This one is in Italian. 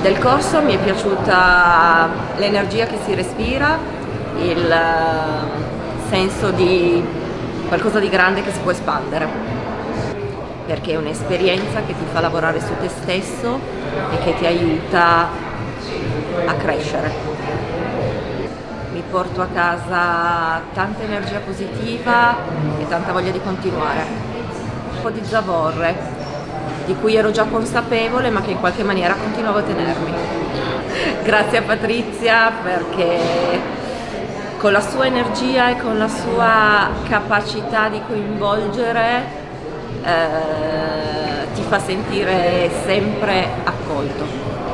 Del corso mi è piaciuta l'energia che si respira, il eh, senso di qualcosa di grande che si può espandere, perché è un'esperienza che ti fa lavorare su te stesso e che ti aiuta a crescere. Mi porto a casa tanta energia positiva e tanta voglia di continuare. Un po' di zavorre, di cui ero già consapevole ma che in qualche maniera continuavo a tenermi. Grazie a Patrizia perché con la sua energia e con la sua capacità di coinvolgere eh, ti fa sentire sempre accolto.